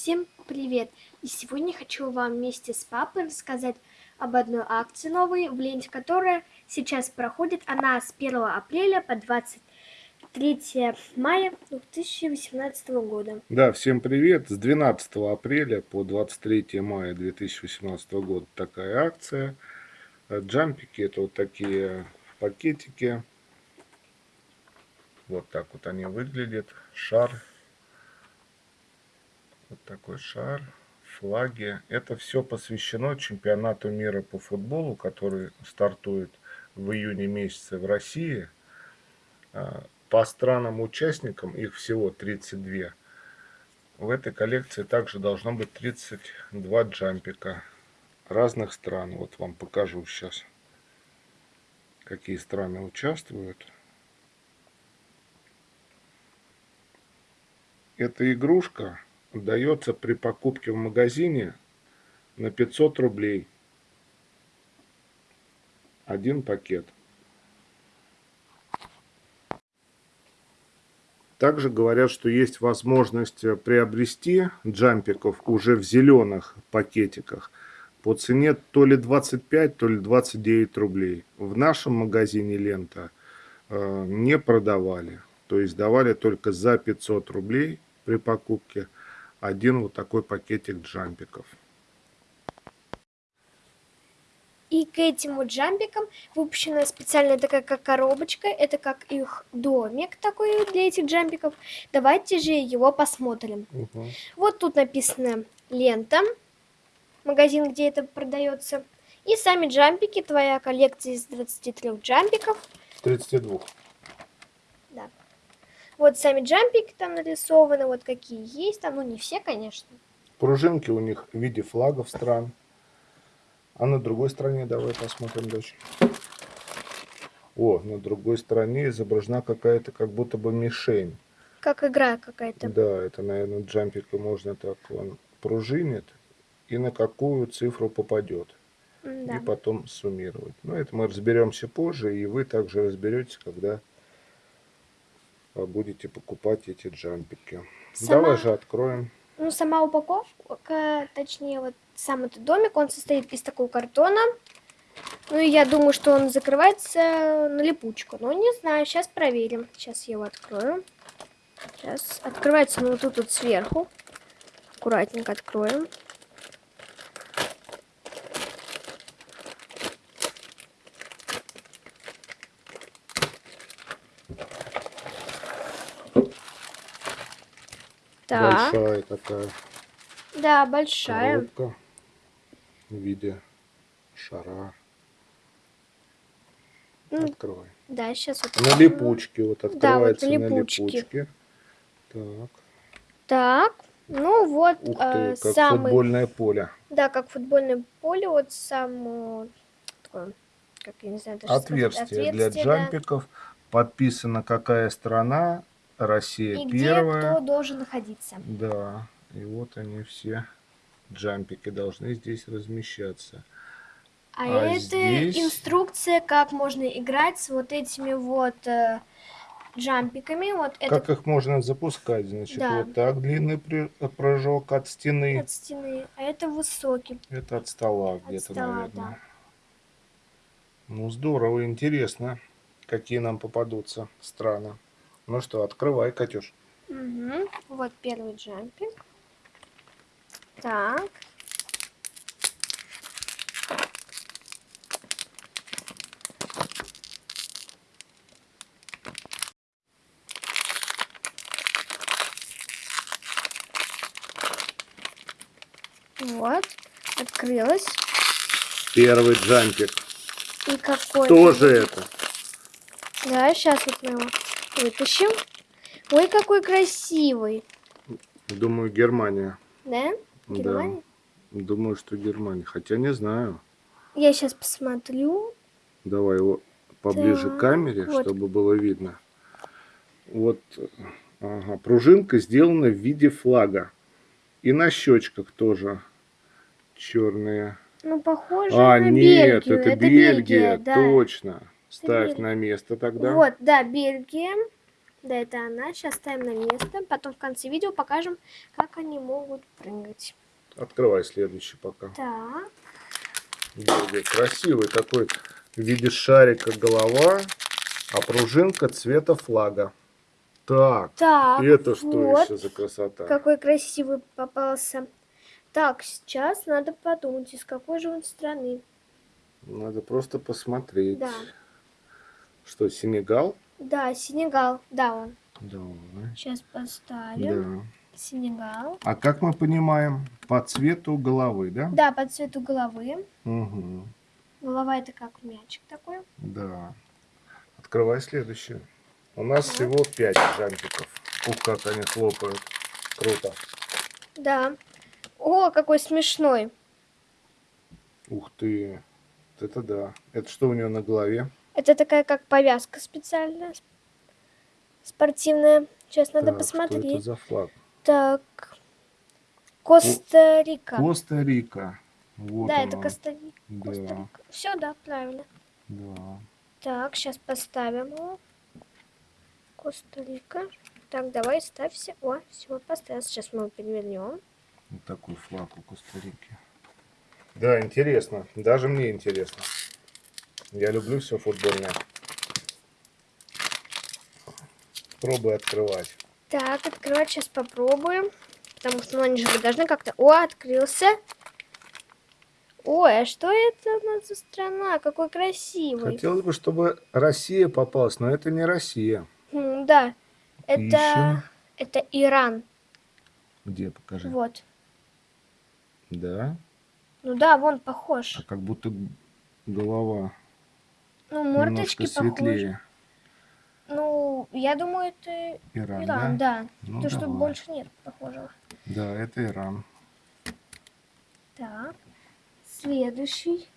Всем привет! И сегодня хочу вам вместе с папой рассказать об одной акции новой, в ленте которая сейчас проходит. Она с 1 апреля по 23 мая 2018 года. Да, всем привет! С 12 апреля по 23 мая 2018 года такая акция. Джампики это вот такие пакетики. Вот так вот они выглядят. Шар вот такой шар, флаги. Это все посвящено чемпионату мира по футболу, который стартует в июне месяце в России. А, по странам-участникам, их всего 32, в этой коллекции также должно быть 32 джампика разных стран. Вот вам покажу сейчас, какие страны участвуют. Эта игрушка дается при покупке в магазине на 500 рублей. Один пакет. Также говорят, что есть возможность приобрести джампиков уже в зеленых пакетиках по цене то ли 25, то ли 29 рублей. В нашем магазине лента э, не продавали. То есть давали только за 500 рублей при покупке один вот такой пакетик джампиков. И к этим вот джампикам выпущена специальная такая как коробочка. Это как их домик такой для этих джампиков. Давайте же его посмотрим. Угу. Вот тут написано лента. Магазин, где это продается. И сами джампики. Твоя коллекция из 23 джампиков. 32. Вот сами джампики там нарисованы, вот какие есть там, ну не все, конечно. Пружинки у них в виде флагов стран. А на другой стороне давай посмотрим дальше. О, на другой стороне изображена какая-то как будто бы мишень. Как игра какая-то. Да, это, наверное, джампика можно так, он пружинит и на какую цифру попадет. Да. И потом суммировать. Но это мы разберемся позже, и вы также разберетесь, когда будете покупать эти джампики. Сама... Давай же откроем. Ну, сама упаковка, точнее, вот сам этот домик, он состоит из такого картона. Ну, и я думаю, что он закрывается на липучку. Но не знаю, сейчас проверим. Сейчас я его открою. Сейчас открывается, ну, вот тут вот сверху. Аккуратненько откроем. Так. Большая такая. Да, большая. Коробка в виде шара. Открывай. Да, сейчас вот. На липучке вот открывается да, вот на липучке. на липучке. Так. Так. Ну вот Ух ты, э, как самый... футбольное поле. Да, как футбольное поле, вот сам такое, как я не знаю, даже отверстие, отверстие для да. джампиков. Подписана какая страна, Россия и первая. где кто должен находиться. Да, и вот они все джампики должны здесь размещаться. А, а это здесь... инструкция, как можно играть с вот этими вот э, джампиками. Вот как это... их можно запускать, значит, да. вот так длинный прыжок от стены. От стены, а это высокий. Это от стола где-то, наверное. Да. Ну, здорово, интересно, какие нам попадутся страны. Ну что, открывай, Катюш. Угу. Вот первый джампинг. Так. Вот, открылась. Первый джампик. И какой? Кто же это? Да, сейчас вот мы его Вытащим. Ой, какой красивый. Думаю, Германия. Да? Германия? Да. Думаю, что Германия. Хотя не знаю. Я сейчас посмотрю. Давай его поближе так, к камере, вот. чтобы было видно. Вот, ага, пружинка сделана в виде флага. И на щечках тоже черные. Ну, похоже а, на нет, Бельгию. это, это Бельгия, Бельгия да. точно. Ставь на место тогда. Вот, да, Бельгия. Да, это она. Сейчас ставим на место. Потом в конце видео покажем, как они могут прыгать. Открывай следующий пока. Так. Бельгия. Красивый такой в виде шарика голова, а пружинка цвета флага. Так, Так, это что вот. еще за красота? Какой красивый попался. Так, сейчас надо подумать, из какой же он страны. Надо просто посмотреть. Да. Что, Сенегал? Да, Сенегал. Да, он. Давай. Сейчас поставим. Да. Сенегал. А как мы понимаем, по цвету головы, да? Да, по цвету головы. Угу. Голова это как мячик такой. Да. Открывай следующее. У нас Так. всего 5 жампиков. Ух, как они хлопают. Круто. Да. О, какой смешной. Ух ты. Вот Это да. Это что у нее на голове? Это такая как повязка специальная. сп- Спортивная. Сейчас надо Так, Что это посмотреть. за флаг? Так. Коста-Рика. Коста-Рика. Вот да, он это. Коста-Рика. Да, Все, да, правильно. да. Так, сейчас поставим его. Коста-Рика. Так, давай ставься. О, все, поставил. Сейчас мы его перевернем. Вот такой флаг у Коста-Рики. Да, интересно. Даже мне интересно. Я люблю все футбольное. Пробуй открывать. Так, открывать сейчас попробуем. Потому что ну, они же должны как-то... О, открылся. Ой, а что это у нас за страна? Какой красивый. Хотелось бы, чтобы Россия попалась, но это не Россия. М, да, это, это Иран. Где, покажи. Вот. Да? Ну да, вон похож. А как будто голова Ну, мордочки похожи. светлее. Ну, я думаю, это Иран, Иран, да? да. Ну, То, что больше нет похожего. Да, это Иран. Так, следующий,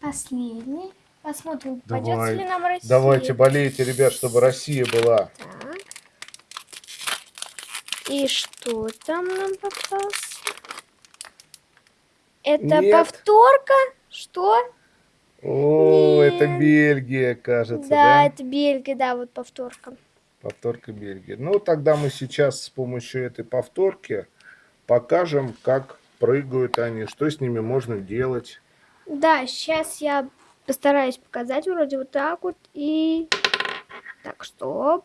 последний. Посмотрим, Давай. ли нам Россия. Давайте болейте, ребят, чтобы Россия была. Так. И что там нам попался? Это Нет. повторка? Что? О, это Нет. Бельгия, кажется, да, да? это Бельгия, да, вот повторка. Повторка Бельгии. Ну, тогда мы сейчас с помощью этой повторки покажем, как прыгают они, что с ними можно делать. Да, сейчас я постараюсь показать вроде вот так вот и... Так, стоп.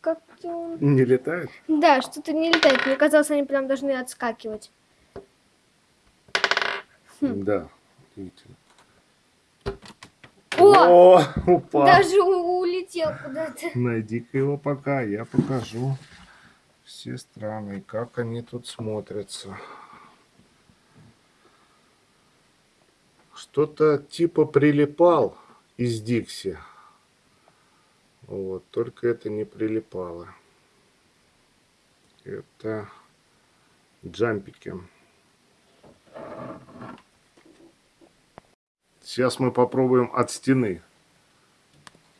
Как-то. Не летают? Да, что-то не летает. Мне казалось, они прям должны отскакивать. Хм. Да. Видите. О! О, упал. Даже улетел куда-то. Найди-ка его пока, я покажу все страны, как они тут смотрятся. Что-то типа прилипал из Дикси. Вот, только это не прилипало. Это джампики. Сейчас мы попробуем от стены.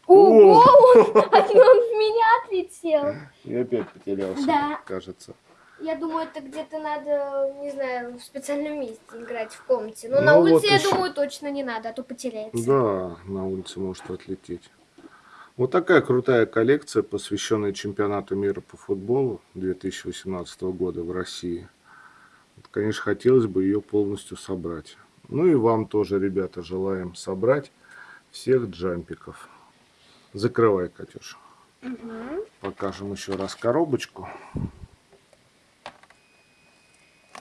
Ого, он, он в меня отлетел. И опять потерялся, Да. кажется. Я думаю, это где-то надо, не знаю, в специальном месте играть в комнате. Но Ну на вот улице, я еще. думаю, точно не надо, а то потеряется. Да, на улице может отлететь. Вот такая крутая коллекция, посвященная чемпионату мира по футболу 2018 года в России. Вот, конечно, хотелось бы ее полностью собрать. Ну и вам тоже, ребята, желаем собрать всех джампиков. Закрывай, Катюша. Мгм. Покажем еще раз коробочку.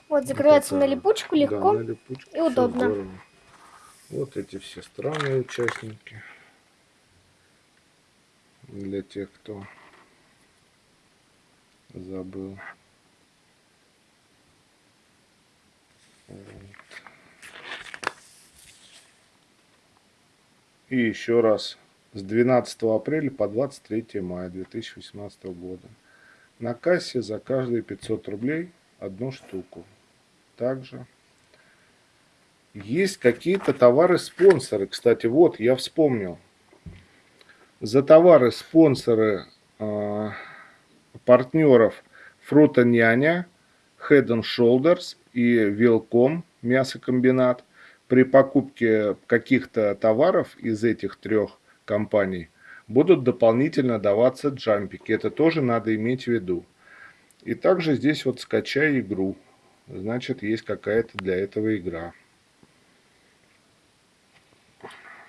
Вот закрывается Вот на липучку Да, легко. на липучке и удобно. здорово. Вот эти все странные участники. Для тех, кто забыл. И еще раз. С 12 апреля по 23 мая 2018 года. На кассе за каждые 500 рублей одну штуку. Также есть какие-то товары-спонсоры. Кстати, вот я вспомнил. За товары-спонсоры э, партнеров Фрута Няня, Head and Shoulders и Велком мясокомбинат при покупке каких-то товаров из этих трех компаний будут дополнительно даваться джампики. Это тоже надо иметь в виду. И также здесь вот скачай игру. Значит, есть какая-то для этого игра.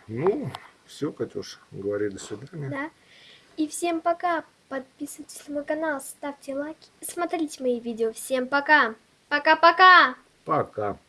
Ну, все, Катюш, говори до свидания. Да. И всем пока. Подписывайтесь на мой канал, ставьте лайки, смотрите мои видео. Всем пока. Пока-пока. Пока. -пока. пока.